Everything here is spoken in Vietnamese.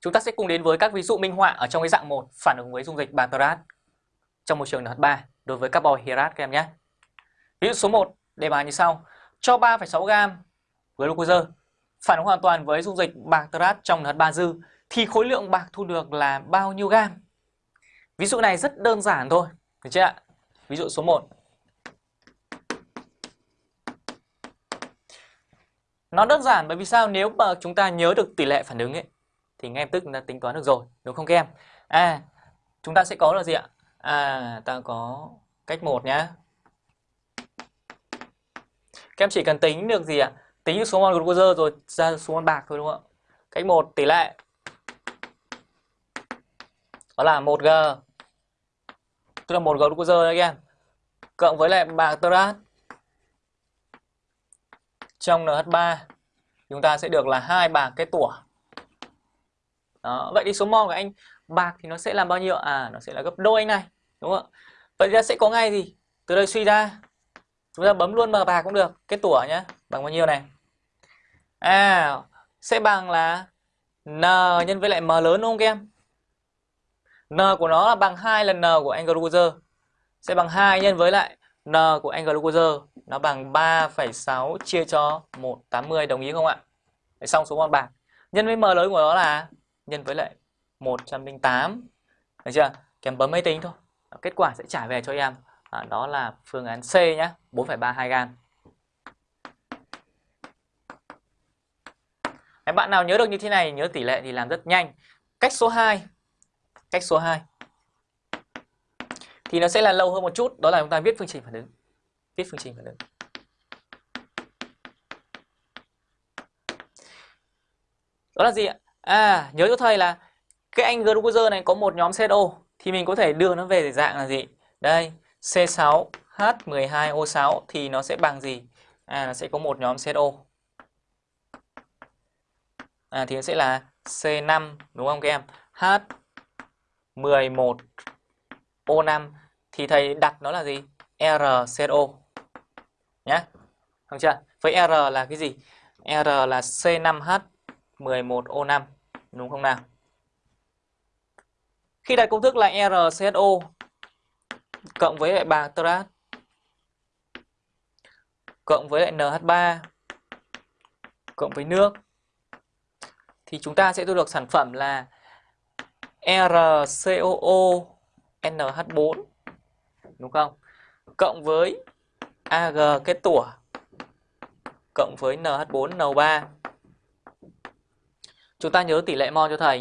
Chúng ta sẽ cùng đến với các ví dụ minh họa ở trong cái dạng 1 phản ứng với dung dịch Baccarat trong môi trường NH3 đối với carbon hydrat các em nhé. Ví dụ số 1 đề bài như sau. Cho 3,6 g glucose phản ứng hoàn toàn với dung dịch Baccarat trong NH3 dư thì khối lượng bạc thu được là bao nhiêu gam? Ví dụ này rất đơn giản thôi, được chưa ạ? Ví dụ số 1. Nó đơn giản bởi vì sao? Nếu mà chúng ta nhớ được tỷ lệ phản ứng ấy thì ngay lập tức chúng ta tính toán được rồi, đúng không các em? À, chúng ta sẽ có là gì ạ? À, ta có cách 1 nhá. Các em chỉ cần tính được gì ạ? Tính được số mol glucose rồi ra số mol bạc thôi đúng không ạ? Cách 1 tỷ lệ đó là 1G tức là 1G glucose đấy các em cộng với lại bạc terat trong NH3 chúng ta sẽ được là hai bạc cái tủa đó. Vậy thì số mol của anh bạc thì nó sẽ là bao nhiêu? À nó sẽ là gấp đôi anh này đúng không ạ? Vậy thì sẽ có ngay gì? Từ đây suy ra chúng ta bấm luôn vào bạc cũng được cái tủa nhé bằng bao nhiêu này? À sẽ bằng là N nhân với lại M lớn đúng không các em? N của nó là bằng 2 lần N của anh glucose sẽ bằng 2 nhân với lại N của anh glucose nó bằng 3,6 chia cho 180 đồng ý không ạ? Để xong số mol bạc. Nhân với M lớn của nó là nhân với lại 108. Được chưa? Kèm bấm máy tính thôi. Ờ, kết quả sẽ trả về cho em. À, đó là phương án C nhé, 4,32 gam. Các bạn nào nhớ được như thế này, nhớ tỷ lệ thì làm rất nhanh. Cách số 2. Cách số 2. Thì nó sẽ là lâu hơn một chút, đó là chúng ta viết phương trình phản ứng. Viết phương trình phản ứng. Đó là gì ạ? À, nhớ cho thầy là cái anh glucose này có một nhóm CO thì mình có thể đưa nó về dạng là gì? Đây, C6H12O6 thì nó sẽ bằng gì? À, nó sẽ có một nhóm CO. À, thì nó sẽ là C5 đúng không các em? H11O5 thì thầy đặt nó là gì? RCO nhá. Không chưa? Với R là cái gì? R là C5H11O5 đúng không nào? Khi đặt công thức là RCSO cộng với lại bạc terat cộng với lại NH3 cộng với nước, thì chúng ta sẽ thu được sản phẩm là RCOO NH4 đúng không? Cộng với AG kết tủa cộng với NH4 NO3. Chúng ta nhớ tỷ lệ mol cho thầy.